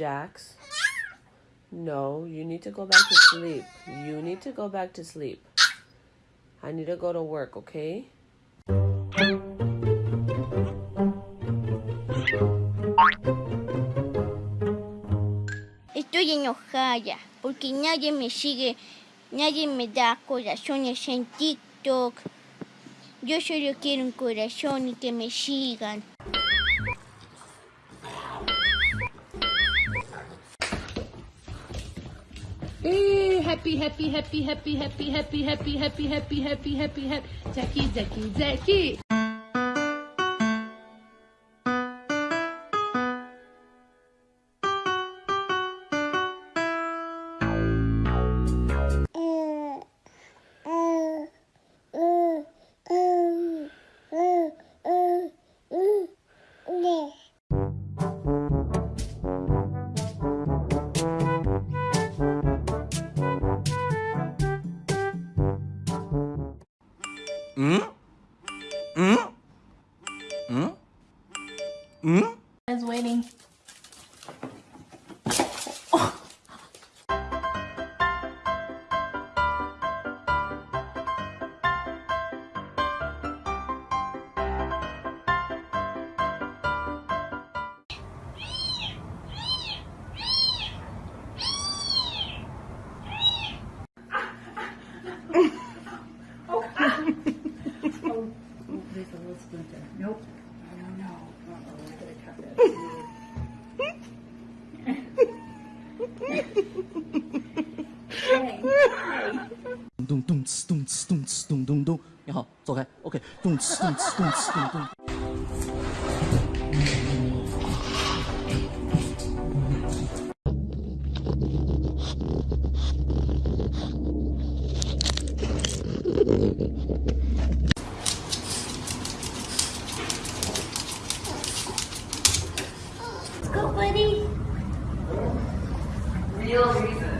Jax. No, you need to go back to sleep. You need to go back to sleep. I need to go to work, okay? Estoy enojada porque nadie me sigue, nadie me da corazones en TikTok. Yo solo quiero un corazón y que me sigan. Eh, happy, happy, happy, happy, happy, happy, happy, happy, happy, happy, happy, happy. Jackie, Jackie, Jackie. Mm? Mm? Mm? Mm? I waiting. There's a little splinter. Nope. I don't know. Uh-oh, I gotta cut that. hey. don't. nobody? Real reason.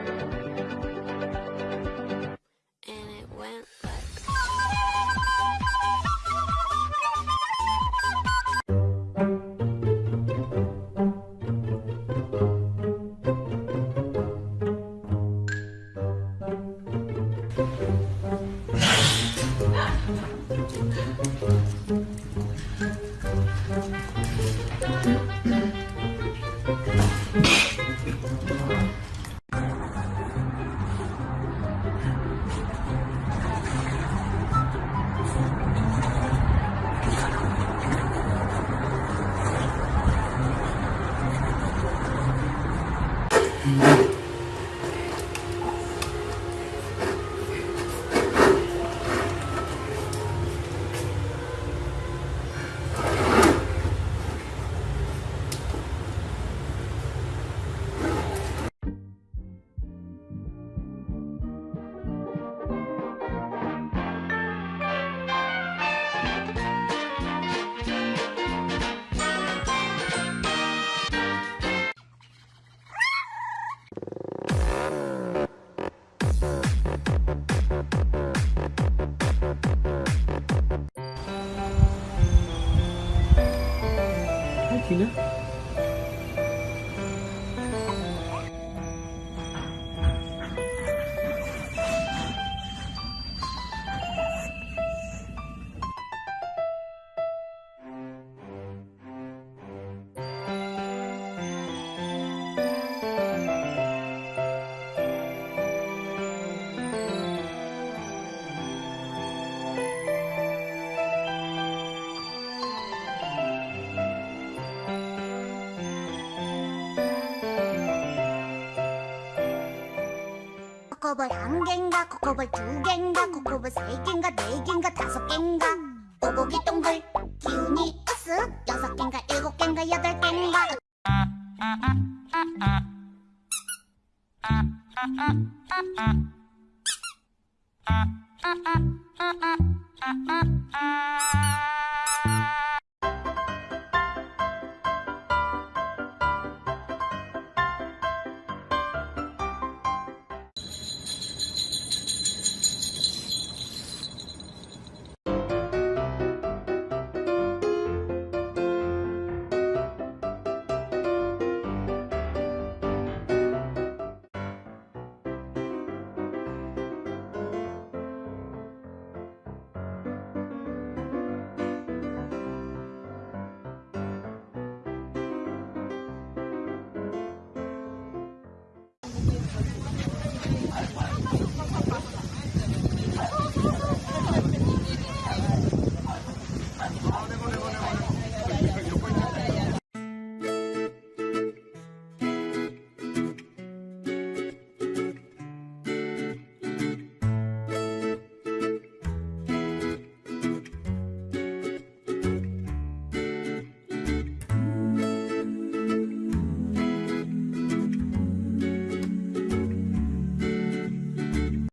and 한 갠가 코코볼 두 갠가 코코볼 세 갠가 네 갠가 다섯 갠가 오고기 동글 기운이 으쓱 여섯 갠가 일곱 갠가 여덟 갠가 ah